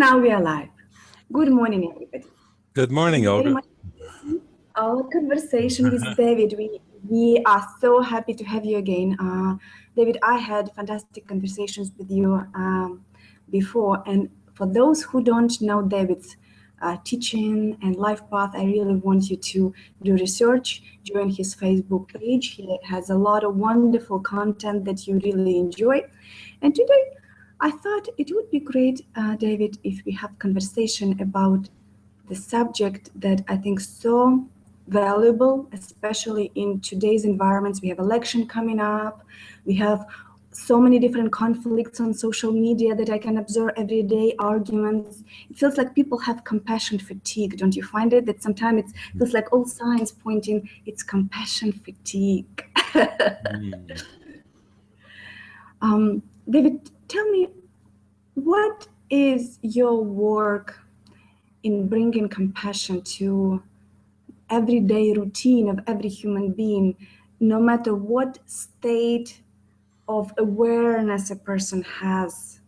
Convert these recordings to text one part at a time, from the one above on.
now we are live. Good morning, everybody. Good morning, Olga. Our conversation with David. We we are so happy to have you again, uh, David. I had fantastic conversations with you um, before, and for those who don't know David's uh, teaching and life path, I really want you to do research, join his Facebook page. He has a lot of wonderful content that you really enjoy. And today, I thought it would be great, uh, David, if we have conversation about the subject that I think so valuable, especially in today's environments. We have election coming up. We have so many different conflicts on social media that I can observe every day, arguments. It feels like people have compassion fatigue. Don't you find it? That sometimes it feels like all signs pointing it's compassion fatigue. mm. um, David, tell me, what is your work in bringing compassion to everyday routine of every human being, no matter what state of awareness a person has,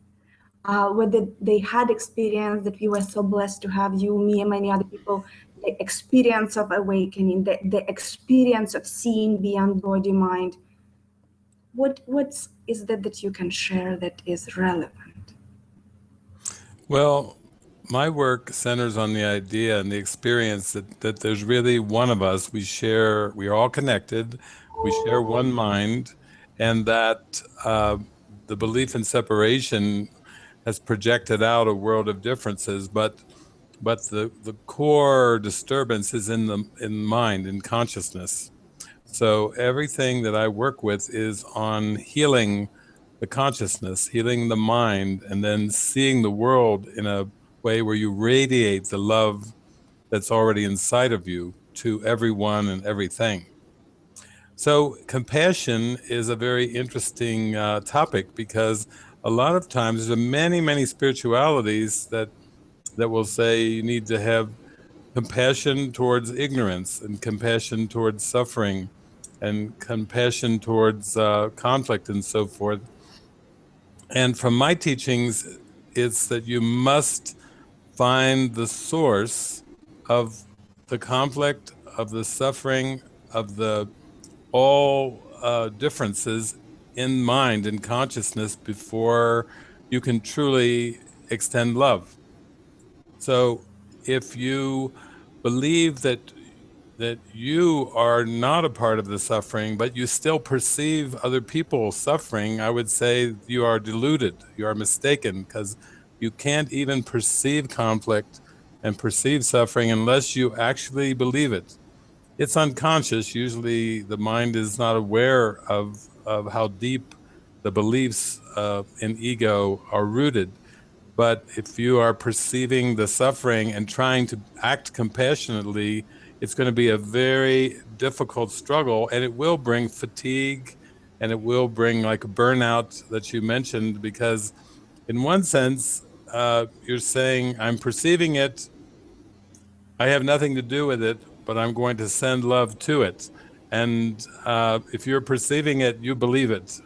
uh, whether they had experience that we were so blessed to have you, me, and many other people, the experience of awakening, the, the experience of seeing beyond body mind. What what is that that you can share that is relevant? Well, my work centers on the idea and the experience that, that there's really one of us. We share, we are all connected, we share one mind, and that uh, the belief in separation has projected out a world of differences, but but the, the core disturbance is in the in mind, in consciousness. So everything that I work with is on healing the consciousness, healing the mind, and then seeing the world in a way where you radiate the love that's already inside of you to everyone and everything. So compassion is a very interesting uh, topic because a lot of times there's many, many spiritualities that that will say you need to have compassion towards ignorance and compassion towards suffering and compassion towards uh, conflict and so forth. And from my teachings, it's that you must find the source of the conflict, of the suffering, of the all uh, differences in mind and consciousness before you can truly extend love. So if you believe that that you are not a part of the suffering, but you still perceive other people suffering, I would say you are deluded, you are mistaken, because you can't even perceive conflict and perceive suffering unless you actually believe it. It's unconscious. Usually the mind is not aware of, of how deep the beliefs uh, in ego are rooted. But if you are perceiving the suffering and trying to act compassionately, it's going to be a very difficult struggle and it will bring fatigue and it will bring like a burnout that you mentioned because in one sense uh, you're saying, I'm perceiving it, I have nothing to do with it, but I'm going to send love to it. And uh, if you're perceiving it, you believe it.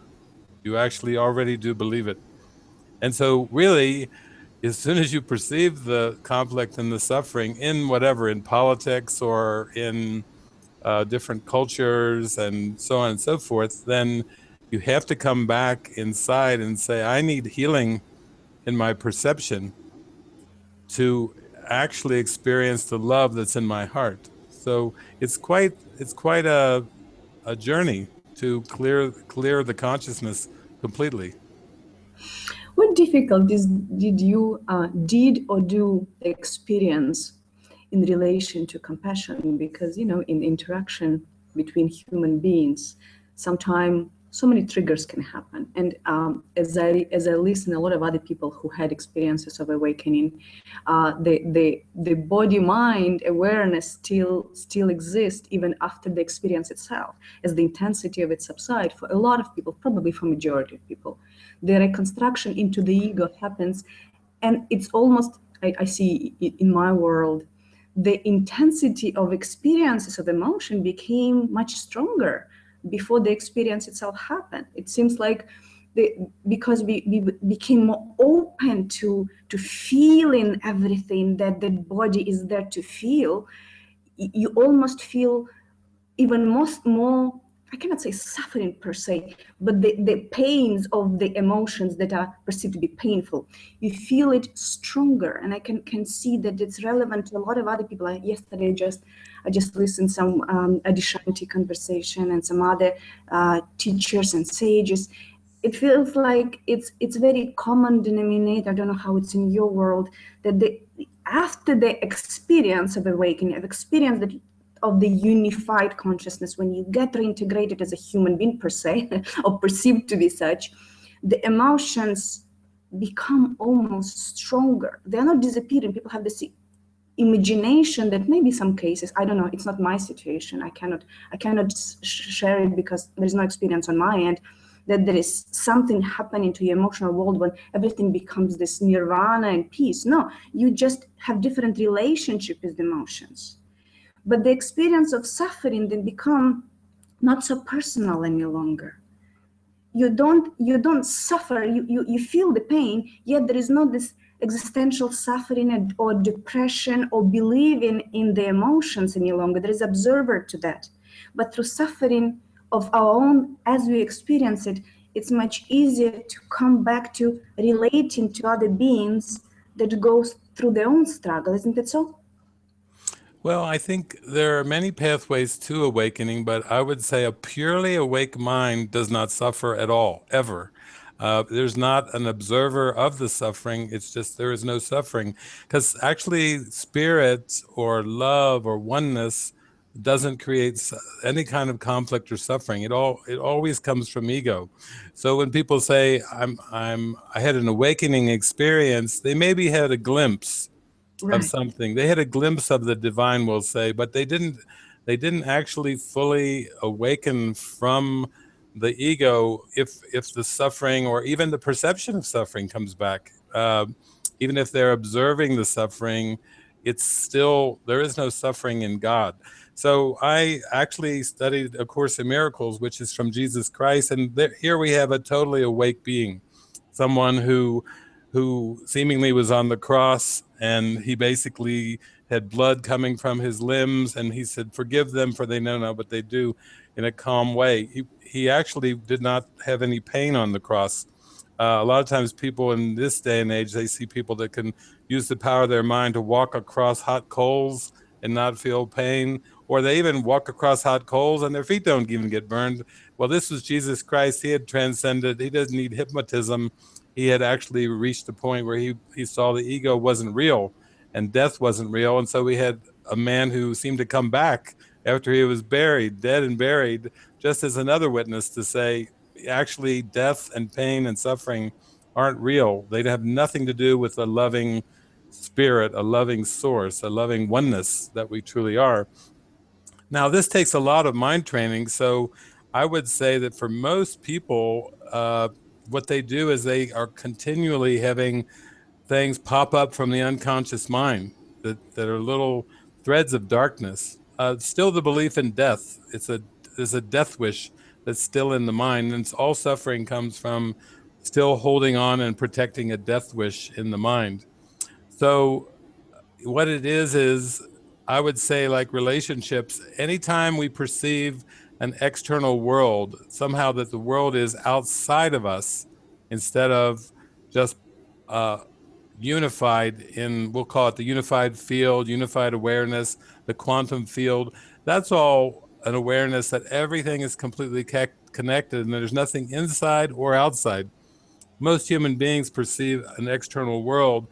You actually already do believe it. And so really, as soon as you perceive the conflict and the suffering in whatever, in politics or in uh, different cultures and so on and so forth, then you have to come back inside and say, I need healing in my perception to actually experience the love that's in my heart. So it's quite it's quite a a journey to clear clear the consciousness completely. Difficulties did you uh, did or do experience in relation to compassion? Because you know, in interaction between human beings, sometimes so many triggers can happen. And um, as I as I listen, a lot of other people who had experiences of awakening, uh, the the the body mind awareness still still exists even after the experience itself, as the intensity of it subside. For a lot of people, probably for majority of people, the reconstruction into the ego happens, and it's almost I, I see in my world the intensity of experiences of emotion became much stronger before the experience itself happened. It seems like the, because we, we became more open to to feeling everything that the body is there to feel, you almost feel even most more I cannot say suffering per se, but the, the pains of the emotions that are perceived to be painful, you feel it stronger. And I can, can see that it's relevant to a lot of other people. I, yesterday, just I just listened some um, Adyashanti conversation and some other uh, teachers and sages. It feels like it's it's very common denominator. I don't know how it's in your world that the after the experience of awakening, of experience that of the unified consciousness, when you get reintegrated as a human being per se, or perceived to be such, the emotions become almost stronger. They're not disappearing. People have this imagination that maybe some cases, I don't know, it's not my situation. I cannot, I cannot share it because there's no experience on my end that there is something happening to your emotional world when everything becomes this nirvana and peace. No, you just have different relationship with the emotions but the experience of suffering then become not so personal any longer. You don't you don't suffer you, you you feel the pain yet there is not this existential suffering or depression or believing in the emotions any longer. There is observer to that. But through suffering of our own as we experience it it's much easier to come back to relating to other beings that goes through their own struggle isn't it so well, I think there are many pathways to awakening, but I would say a purely awake mind does not suffer at all, ever. Uh, there's not an observer of the suffering. It's just there is no suffering. Because actually, spirit or love or oneness doesn't create any kind of conflict or suffering. It all it always comes from ego. So when people say I'm I'm I had an awakening experience, they maybe had a glimpse right. of something. They had a glimpse of the divine, we'll say, but they didn't they didn't actually fully awaken from the ego if if the suffering or even the perception of suffering comes back. Uh, even if they're observing the suffering, it's still there is no suffering in God. So I actually studied A Course in Miracles, which is from Jesus Christ, and there, here we have a totally awake being, someone who who seemingly was on the cross and he basically had blood coming from his limbs and he said forgive them for they know not what they do in a calm way. He, he actually did not have any pain on the cross. Uh, a lot of times people in this day and age they see people that can use the power of their mind to walk across hot coals and not feel pain or they even walk across hot coals and their feet don't even get burned. Well this was jesus christ. He had transcended. He doesn't need hypnotism he had actually reached the point where he, he saw the ego wasn't real and death wasn't real. And so we had a man who seemed to come back after he was buried, dead and buried, just as another witness to say, actually, death and pain and suffering aren't real. They have nothing to do with a loving spirit, a loving source, a loving oneness that we truly are. Now, this takes a lot of mind training. So I would say that for most people, uh, what they do is they are continually having things pop up from the unconscious mind that, that are little threads of darkness. Uh, still the belief in death. It's a there's a death wish that's still in the mind, and it's all suffering comes from still holding on and protecting a death wish in the mind. So, what it is is, I would say, like relationships. Anytime we perceive an external world, somehow that the world is outside of us instead of just uh, unified in, we'll call it the unified field, unified awareness, the quantum field. That's all an awareness that everything is completely connected and there's nothing inside or outside. Most human beings perceive an external world.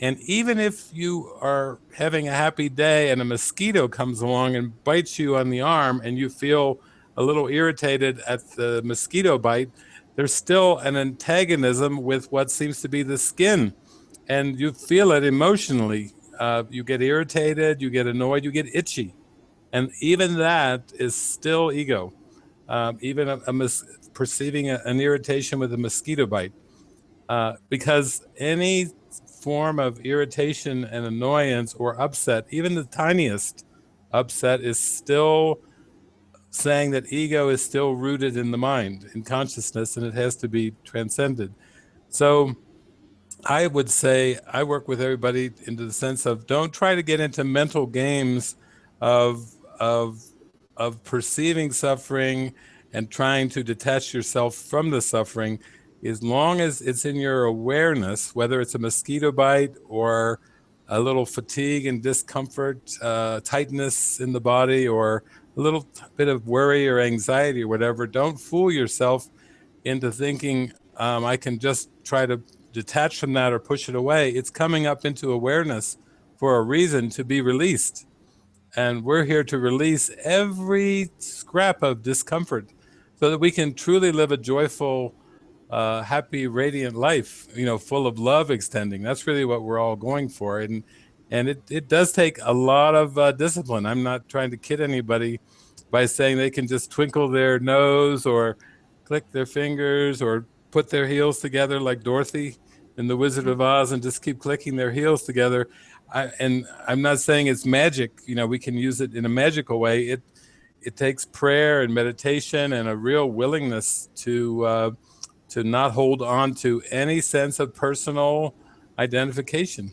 And even if you are having a happy day and a mosquito comes along and bites you on the arm and you feel a little irritated at the mosquito bite, there's still an antagonism with what seems to be the skin. And you feel it emotionally. Uh, you get irritated, you get annoyed, you get itchy. And even that is still ego. Um, even a, a perceiving a, an irritation with a mosquito bite. Uh, because any form of irritation and annoyance or upset, even the tiniest upset, is still saying that ego is still rooted in the mind, in consciousness, and it has to be transcended. So I would say I work with everybody into the sense of don't try to get into mental games of of of perceiving suffering and trying to detach yourself from the suffering as long as it's in your awareness whether it's a mosquito bite or a little fatigue and discomfort uh, tightness in the body or a little bit of worry or anxiety or whatever don't fool yourself into thinking um, i can just try to detach from that or push it away it's coming up into awareness for a reason to be released and we're here to release every scrap of discomfort so that we can truly live a joyful, uh, happy, radiant life, you know, full of love extending. That's really what we're all going for. And, and it, it does take a lot of uh, discipline. I'm not trying to kid anybody by saying they can just twinkle their nose or click their fingers or put their heels together like Dorothy in The Wizard of Oz and just keep clicking their heels together. I, and I'm not saying it's magic. You know, we can use it in a magical way. It it takes prayer and meditation and a real willingness to uh, to not hold on to any sense of personal identification.